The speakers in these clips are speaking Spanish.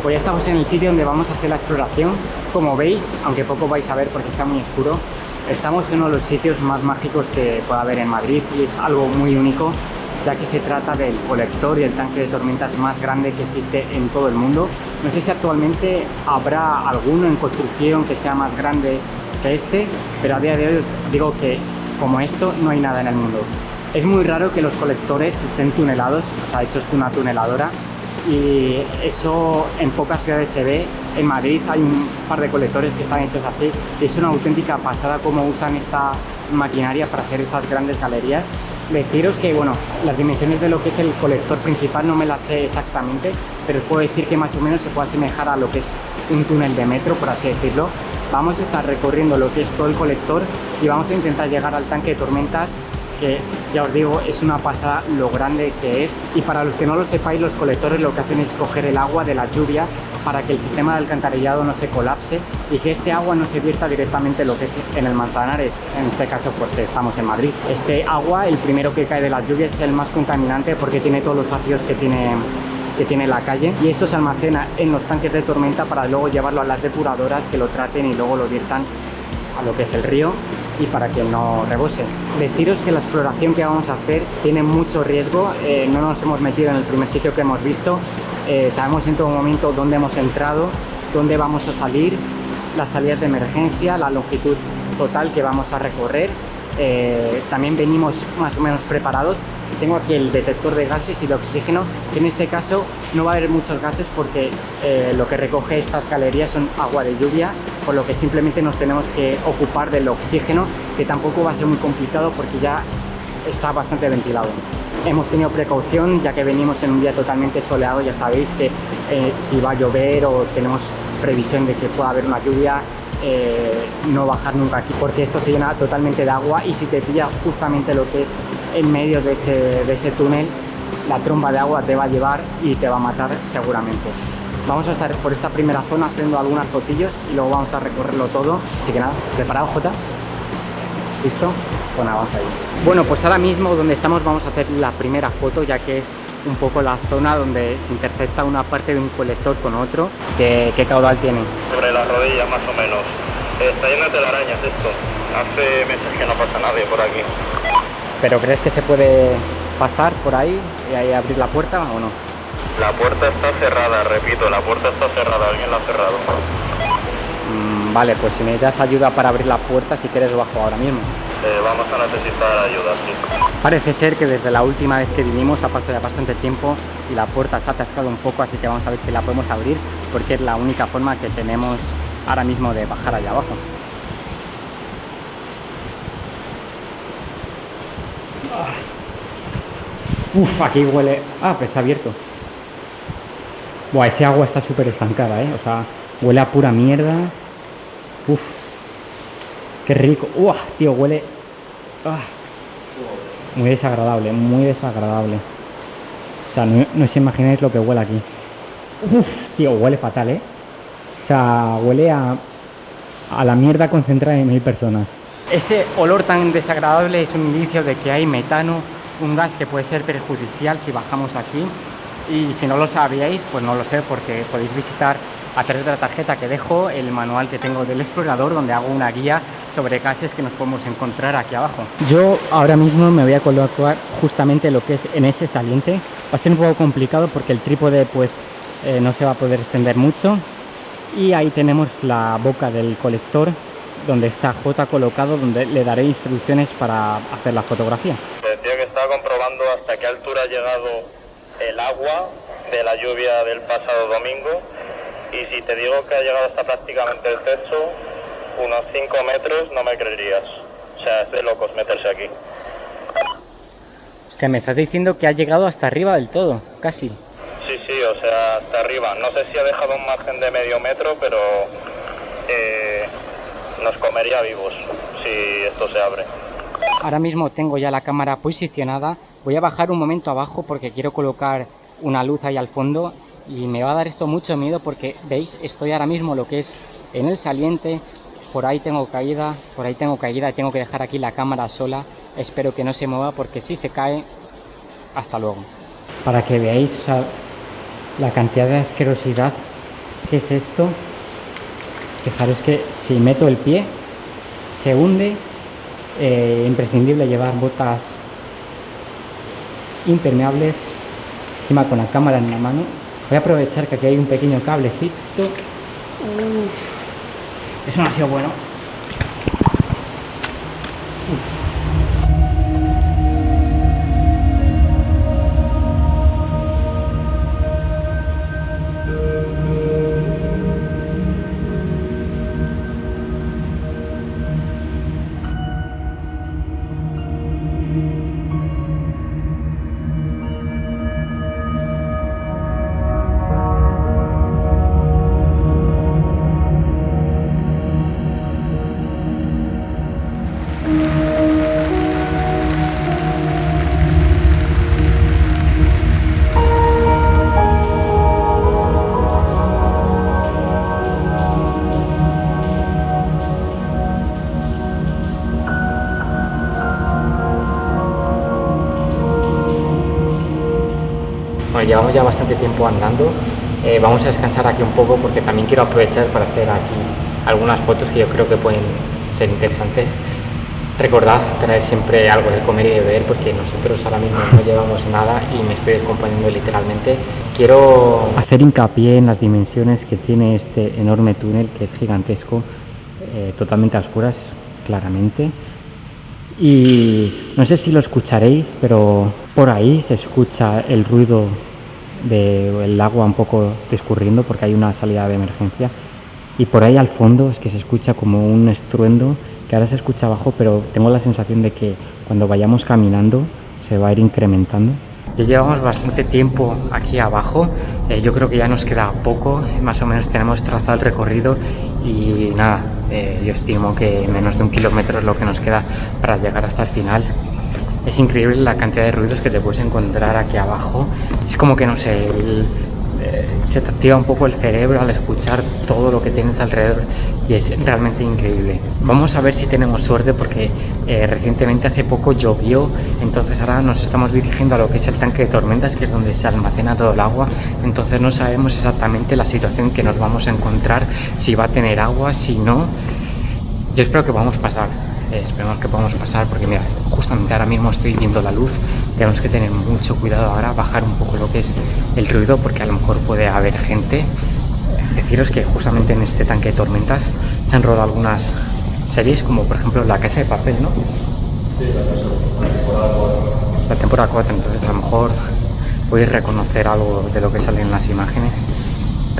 pues ya estamos en el sitio donde vamos a hacer la exploración. Como veis, aunque poco vais a ver porque está muy oscuro, estamos en uno de los sitios más mágicos que pueda haber en Madrid y es algo muy único ya que se trata del colector y el tanque de tormentas más grande que existe en todo el mundo. No sé si actualmente habrá alguno en construcción que sea más grande que este, pero a día de hoy os digo que como esto no hay nada en el mundo. Es muy raro que los colectores estén tunelados, o sea, hecho es una tuneladora, y eso en pocas ciudades se ve. En Madrid hay un par de colectores que están hechos así. Es una auténtica pasada cómo usan esta maquinaria para hacer estas grandes galerías deciros que, bueno, las dimensiones de lo que es el colector principal no me las sé exactamente, pero os puedo decir que más o menos se puede asemejar a lo que es un túnel de metro, por así decirlo. Vamos a estar recorriendo lo que es todo el colector y vamos a intentar llegar al tanque de tormentas que ya os digo es una pasada lo grande que es. Y para los que no lo sepáis los colectores lo que hacen es coger el agua de la lluvia para que el sistema de alcantarillado no se colapse y que este agua no se vierta directamente lo que es en el Manzanares, en este caso porque estamos en Madrid. Este agua, el primero que cae de las lluvias, es el más contaminante porque tiene todos los ácidos que tiene que tiene la calle. Y esto se almacena en los tanques de tormenta para luego llevarlo a las depuradoras que lo traten y luego lo viertan a lo que es el río y para que no rebose. Deciros que la exploración que vamos a hacer tiene mucho riesgo, eh, no nos hemos metido en el primer sitio que hemos visto, eh, sabemos en todo momento dónde hemos entrado, dónde vamos a salir, las salidas de emergencia, la longitud total que vamos a recorrer. Eh, también venimos más o menos preparados. Tengo aquí el detector de gases y de oxígeno, que en este caso no va a haber muchos gases porque lo que recoge estas galerías son agua de lluvia, por lo que simplemente nos tenemos que ocupar del oxígeno, que tampoco va a ser muy complicado porque ya está bastante ventilado. Hemos tenido precaución ya que venimos en un día totalmente soleado, ya sabéis que eh, si va a llover o tenemos previsión de que pueda haber una lluvia, eh, no bajar nunca aquí porque esto se llena totalmente de agua y si te pilla justamente lo que es en medio de ese, de ese túnel, la tromba de agua te va a llevar y te va a matar seguramente. Vamos a estar por esta primera zona haciendo algunas fotillos y luego vamos a recorrerlo todo. Así que nada, ¿preparado Jota? ¿Listo? Pues nada, vamos ahí. Bueno, pues ahora mismo donde estamos vamos a hacer la primera foto ya que es un poco la zona donde se intercepta una parte de un colector con otro. ¿Qué, caudal tiene? Sobre las rodillas más o menos. Está lleno de telarañas esto. Hace meses que no pasa nadie por aquí. ¿Pero crees que se puede pasar por ahí y ahí abrir la puerta o no? La puerta está cerrada, repito, la puerta está cerrada, alguien la ha cerrado. Mm, vale, pues si necesitas ayuda para abrir la puerta, si quieres bajo ahora mismo. Eh, vamos a necesitar ayuda, sí. Parece ser que desde la última vez que vinimos ha pasado ya bastante tiempo y la puerta se ha atascado un poco, así que vamos a ver si la podemos abrir, porque es la única forma que tenemos ahora mismo de bajar allá abajo. Uf, aquí huele... Ah, pues está abierto. Buah, ese agua está súper estancada, ¿eh? O sea, huele a pura mierda. Uf. Qué rico. Uah, tío, huele... Ah. Muy desagradable, muy desagradable. O sea, no, os imagináis lo que huele aquí. Uf, tío, huele fatal, ¿eh? O sea, huele a, a la mierda concentrada en mil personas. Ese olor tan desagradable es un indicio de que hay metano, un gas que puede ser perjudicial si bajamos aquí. Y si no lo sabíais, pues no lo sé, porque podéis visitar a través de la tarjeta que dejo el manual que tengo del explorador, donde hago una guía sobre gases que nos podemos encontrar aquí abajo. Yo ahora mismo me voy a colocar justamente lo que es en ese saliente. Va a ser un poco complicado porque el trípode pues eh, no se va a poder extender mucho. Y ahí tenemos la boca del colector donde está J colocado, donde le daré instrucciones para hacer la fotografía. Decía que estaba comprobando hasta qué altura ha llegado el agua de la lluvia del pasado domingo y si te digo que ha llegado hasta prácticamente el techo, unos 5 metros, no me creerías. O sea, es de locos meterse aquí. Que me estás diciendo que ha llegado hasta arriba del todo, casi. Sí, sí, o sea, hasta arriba. No sé si ha dejado un margen de medio metro, pero eh, nos comería vivos si esto se abre. Ahora mismo tengo ya la cámara posicionada. Voy a bajar un momento abajo porque quiero colocar una luz ahí al fondo y me va a dar esto mucho miedo porque veis estoy ahora mismo lo que es en el saliente por ahí tengo caída por ahí tengo caída y tengo que dejar aquí la cámara sola espero que no se mueva porque si se cae hasta luego para que veáis la cantidad de asquerosidad ¿Qué es esto? Fijaros que si meto el pie, se hunde. Eh, imprescindible llevar botas impermeables, encima con la cámara en la mano. Voy a aprovechar que aquí hay un pequeño cablecito. Eso no ha sido bueno. Llevamos ya bastante tiempo andando. Eh, vamos a descansar aquí un poco porque también quiero aprovechar para hacer aquí algunas fotos que yo creo que pueden ser interesantes. Recordad traer siempre algo de comer y de beber porque nosotros ahora mismo no llevamos nada y me estoy acompañando literalmente. Quiero hacer hincapié en las dimensiones que tiene este enorme túnel que es gigantesco, eh, totalmente a oscuras, claramente. Y no sé si lo escucharéis, pero por ahí se escucha el ruido del agua un poco discurriendo porque hay una salida de emergencia. Y por ahí al fondo es que se escucha como un estruendo que ahora se escucha abajo pero tengo la sensación de que cuando vayamos caminando se va a ir incrementando. Ya llevamos bastante tiempo aquí abajo. Eh, yo creo que ya nos queda poco. Más o menos tenemos trazado el recorrido y nada eh, yo estimo que menos de un kilómetro es lo que nos queda para llegar hasta el final es increíble la cantidad de ruidos que te puedes encontrar aquí abajo. Es como que, no sé, eh, se te activa un poco el cerebro al escuchar todo lo que tienes alrededor y es realmente increíble. Vamos a ver si tenemos suerte porque eh, recientemente hace poco llovió, entonces ahora nos estamos dirigiendo a lo que es el tanque de tormentas, que es donde se almacena todo el agua, entonces no sabemos exactamente la situación que nos vamos a encontrar, si va a tener agua, si no. Yo espero que vamos a pasar eh, esperemos que podamos pasar porque mira, justamente ahora mismo estoy viendo la luz, tenemos que tener mucho cuidado ahora, bajar un poco lo que es el ruido porque a lo mejor puede haber gente. Deciros que justamente en este tanque de tormentas se han rodado algunas series como por ejemplo La Casa de Papel, ¿no? Sí, la temporada 4. La temporada 4, entonces a lo mejor podéis reconocer algo de lo que sale en las imágenes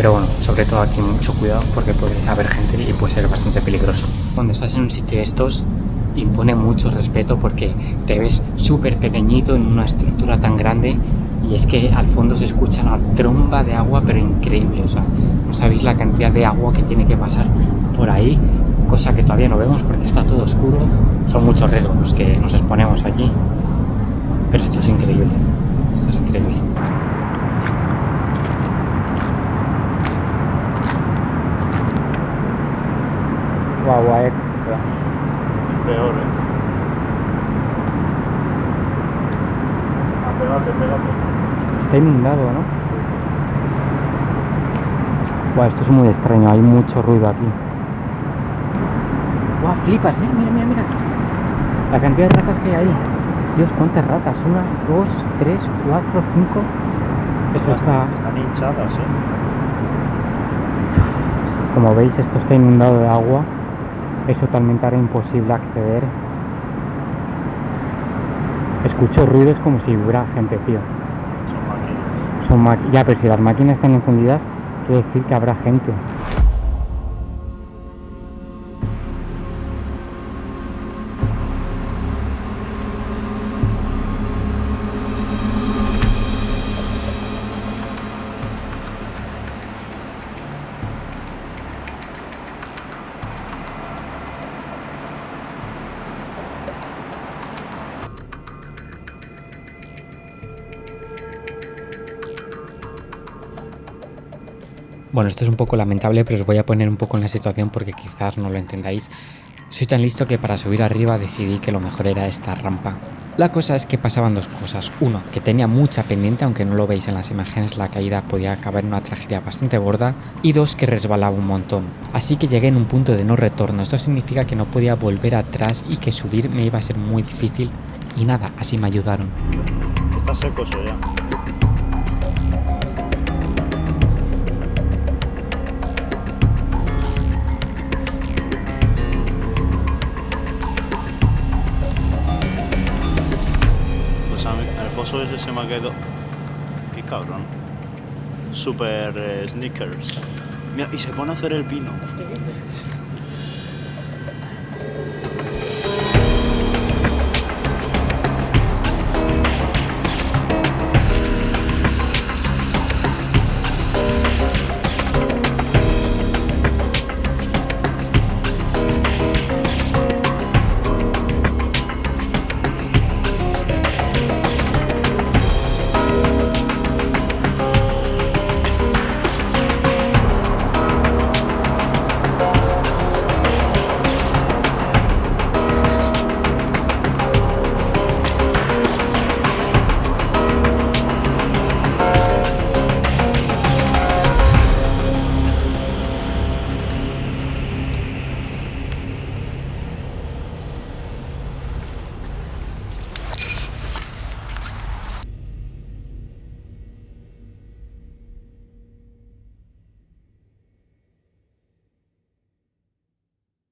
pero bueno, sobre todo aquí mucho cuidado porque puede haber gente y puede ser bastante peligroso. Cuando estás en un sitio de estos impone mucho respeto porque te ves súper pequeñito en una estructura tan grande y es que al fondo se escucha una tromba de agua pero increíble, o sea, no sabéis la cantidad de agua que tiene que pasar por ahí, cosa que todavía no vemos porque está todo oscuro, son muchos riesgos los que nos exponemos aquí, pero esto es increíble, esto es increíble. agua extra. Peor, ¿eh? Ah, pégate, pégate. Está inundado, ¿no? Buah, esto es muy extraño, hay mucho ruido aquí. Buah, flipas, eh. Mira, mira, mira. La cantidad de ratas que hay ahí. Dios, cuántas ratas. Una, dos, tres, cuatro, cinco. Eso está. Están hinchadas, eh. Como veis, esto está inundado de agua es totalmente ahora imposible acceder. Escucho ruidos como si hubiera gente, tío. Son máquinas. Son ya, pero si las máquinas están encendidas, quiere decir que habrá gente. Bueno, esto es un poco lamentable, pero os voy a poner un poco en la situación porque quizás no lo entendáis. Soy tan listo que para subir arriba decidí que lo mejor era esta rampa. La cosa es que pasaban dos cosas. Uno, que tenía mucha pendiente, aunque no lo veis en las imágenes, la caída podía acabar en una tragedia bastante gorda. Y dos, que resbalaba un montón. Así que llegué en un punto de no retorno. Esto significa que no podía volver atrás y que subir me iba a ser muy difícil. Y nada, así me ayudaron. Está seco eso ya. Foso ese se me ha quedado. Qué cabrón. Super eh, sneakers. Mira, y se pone a hacer el pino.